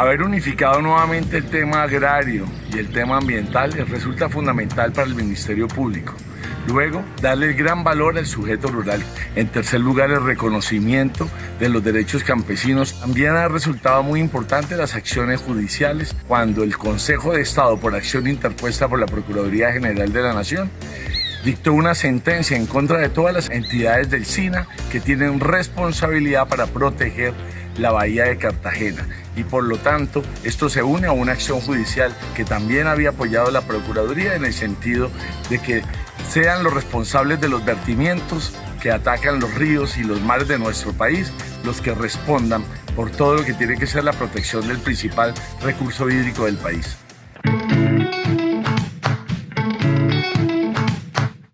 Haber unificado nuevamente el tema agrario y el tema ambiental resulta fundamental para el Ministerio Público. Luego, darle gran valor al sujeto rural. En tercer lugar, el reconocimiento de los derechos campesinos. También ha resultado muy importante las acciones judiciales cuando el Consejo de Estado, por acción interpuesta por la Procuraduría General de la Nación, dictó una sentencia en contra de todas las entidades del SINA que tienen responsabilidad para proteger la bahía de Cartagena y por lo tanto esto se une a una acción judicial que también había apoyado la Procuraduría en el sentido de que sean los responsables de los vertimientos que atacan los ríos y los mares de nuestro país los que respondan por todo lo que tiene que ser la protección del principal recurso hídrico del país.